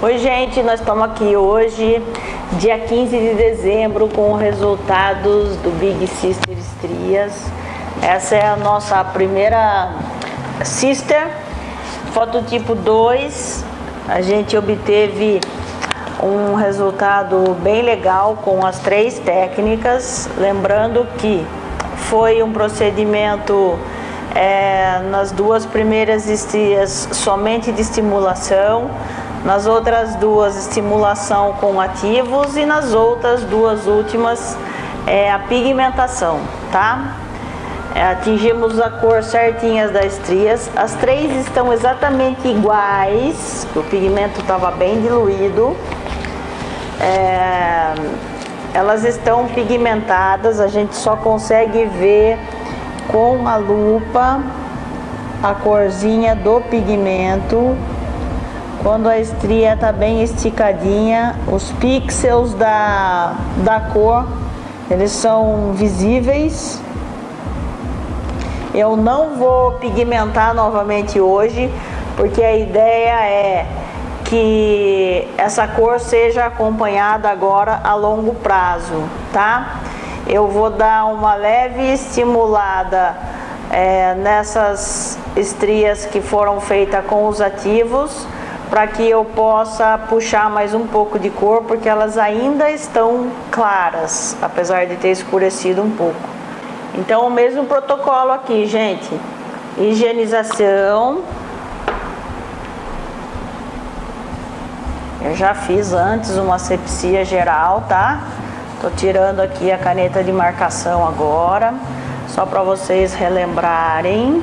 Oi gente, nós estamos aqui hoje, dia 15 de dezembro, com resultados do Big Sister Estrias. Essa é a nossa primeira Sister, fototipo 2. A gente obteve um resultado bem legal com as três técnicas. Lembrando que foi um procedimento é, nas duas primeiras estrias somente de estimulação nas outras duas, estimulação com ativos e nas outras duas últimas, é, a pigmentação, tá? É, atingimos a cor certinha das estrias. As três estão exatamente iguais, o pigmento estava bem diluído. É, elas estão pigmentadas, a gente só consegue ver com a lupa a corzinha do pigmento quando a estria está bem esticadinha, os pixels da, da cor, eles são visíveis. Eu não vou pigmentar novamente hoje, porque a ideia é que essa cor seja acompanhada agora a longo prazo, tá? Eu vou dar uma leve estimulada é, nessas estrias que foram feitas com os ativos, para que eu possa puxar mais um pouco de cor, porque elas ainda estão claras, apesar de ter escurecido um pouco. Então o mesmo protocolo aqui, gente. Higienização. Eu já fiz antes uma asepsia geral, tá? Tô tirando aqui a caneta de marcação agora, só para vocês relembrarem.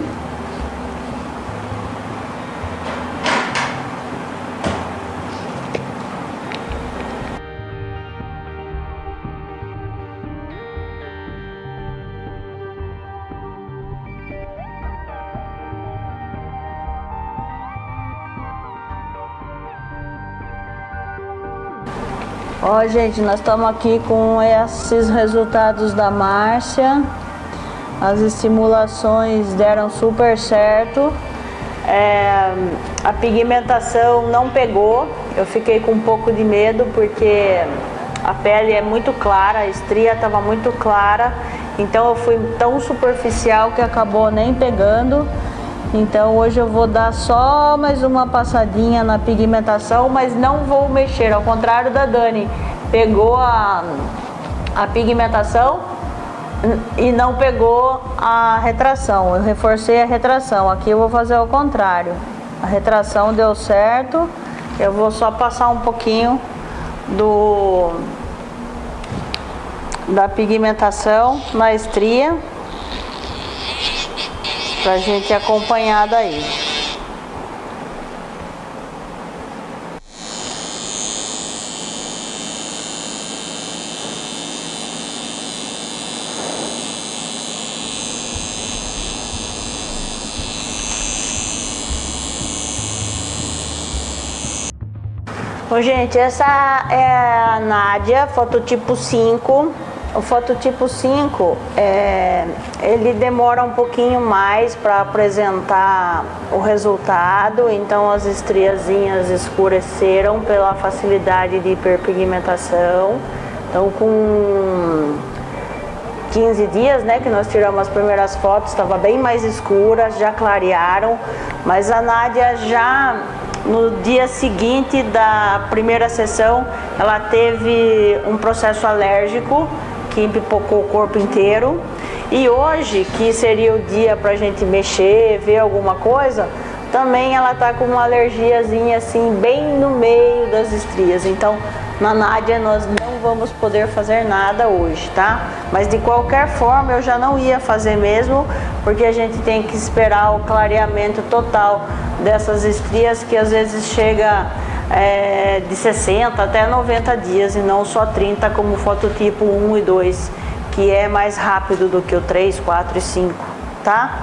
Ó, gente, nós estamos aqui com esses resultados da Márcia. As estimulações deram super certo. É, a pigmentação não pegou. Eu fiquei com um pouco de medo porque a pele é muito clara, a estria estava muito clara. Então eu fui tão superficial que acabou nem pegando. Então hoje eu vou dar só mais uma passadinha na pigmentação, mas não vou mexer, ao contrário da Dani. Pegou a, a pigmentação e não pegou a retração. Eu reforcei a retração. Aqui eu vou fazer o contrário. A retração deu certo. Eu vou só passar um pouquinho do da pigmentação na estria pra gente acompanhar daí. Bom, gente, essa é a Nádia, fototipo 5 o fototipo 5, é, ele demora um pouquinho mais para apresentar o resultado, então as estriazinhas escureceram pela facilidade de hiperpigmentação. Então com 15 dias, né, que nós tiramos as primeiras fotos, estava bem mais escura, já clarearam, mas a Nádia já no dia seguinte da primeira sessão, ela teve um processo alérgico que empipocou o corpo inteiro. E hoje, que seria o dia para a gente mexer, ver alguma coisa, também ela tá com uma alergiazinha assim, bem no meio das estrias. Então, na Nádia nós não vamos poder fazer nada hoje, tá? Mas de qualquer forma eu já não ia fazer mesmo, porque a gente tem que esperar o clareamento total dessas estrias que às vezes chega é, de 60 até 90 dias e não só 30 como fototipo 1 e 2, que é mais rápido do que o 3, 4 e 5, tá?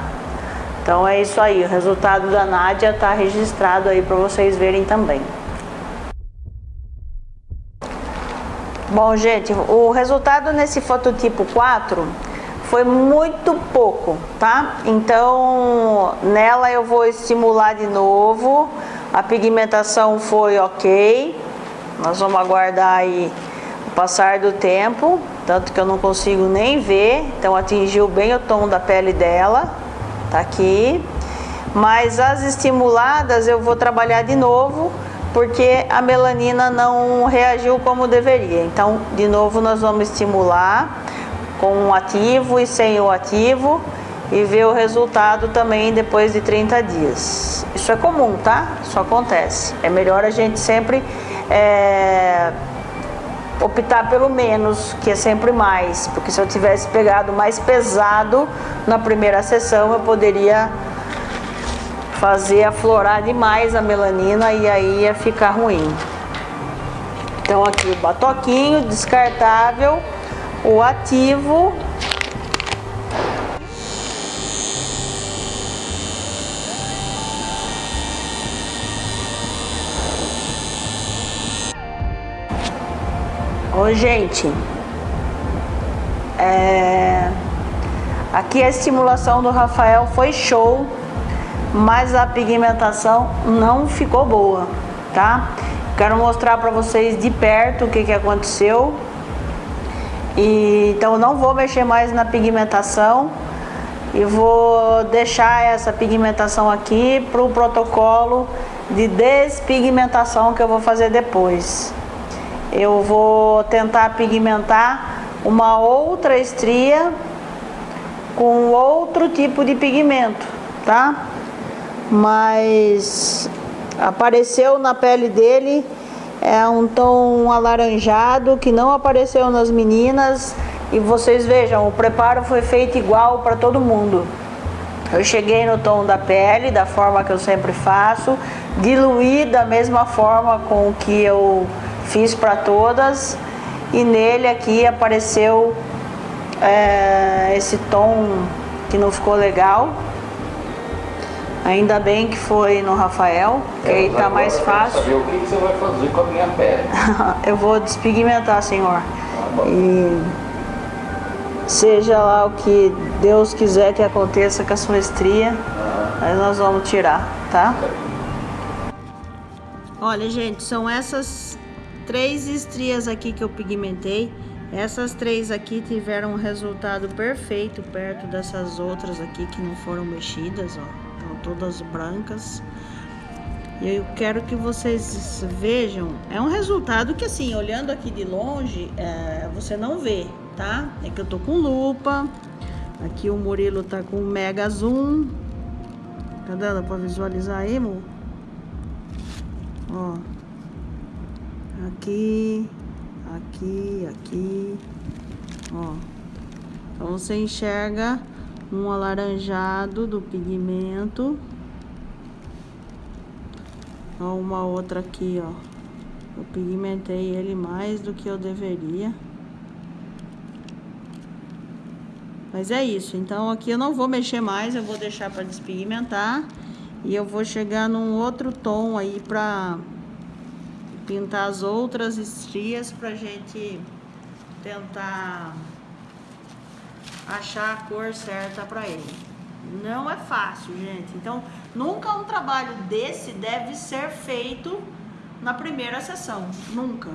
Então é isso aí, o resultado da Nádia está registrado aí para vocês verem também. Bom, gente, o resultado nesse fototipo 4 foi muito pouco, tá? Então, nela eu vou estimular de novo A pigmentação foi ok. Nós vamos aguardar aí o passar do tempo, tanto que eu não consigo nem ver. Então atingiu bem o tom da pele dela. Tá aqui. Mas as estimuladas eu vou trabalhar de novo, porque a melanina não reagiu como deveria. Então, de novo, nós vamos estimular com o ativo e sem o ativo e ver o resultado também depois de 30 dias. Isso é comum, tá? Isso acontece. É melhor a gente sempre é, optar pelo menos, que é sempre mais, porque se eu tivesse pegado mais pesado na primeira sessão, eu poderia fazer aflorar demais a melanina e aí ia ficar ruim. Então aqui o batoquinho descartável, o ativo Oi, gente. É... Aqui a estimulação do Rafael foi show, mas a pigmentação não ficou boa, tá? Quero mostrar para vocês de perto o que, que aconteceu. E, então não vou mexer mais na pigmentação e vou deixar essa pigmentação aqui para o protocolo de despigmentação que eu vou fazer depois eu vou tentar pigmentar uma outra estria com outro tipo de pigmento, tá? Mas apareceu na pele dele é um tom alaranjado que não apareceu nas meninas e vocês vejam, o preparo foi feito igual para todo mundo. Eu cheguei no tom da pele, da forma que eu sempre faço, diluí da mesma forma com que eu fiz para todas e nele aqui apareceu é, esse tom que não ficou legal. Ainda bem que foi no Rafael, que aí tá mais fácil. Saber o que você vai fazer com a minha pele. Eu vou despigmentar, senhor. Ah, e seja lá o que Deus quiser que aconteça com a sua estria, ah. aí nós vamos tirar, tá? Olha, gente, são essas três estrias aqui que eu pigmentei. Essas três aqui tiveram um resultado perfeito perto dessas outras aqui que não foram mexidas, ó. Estão todas brancas. E eu quero que vocês vejam, é um resultado que assim, olhando aqui de longe, é, você não vê, tá? É que eu tô com lupa, aqui o Murilo tá com mega zoom. Tá dando pra visualizar aí, amor? Ó aqui, aqui, aqui, ó. Então você enxerga um alaranjado do pigmento. Ó, uma outra aqui, ó. Eu pigmentei ele mais do que eu deveria. Mas é isso, então aqui eu não vou mexer mais, eu vou deixar para despigmentar. E eu vou chegar num outro tom aí pra pintar as outras estrias pra gente tentar achar a cor certa pra ele. Não é fácil, gente. Então, nunca um trabalho desse deve ser feito na primeira sessão. Nunca.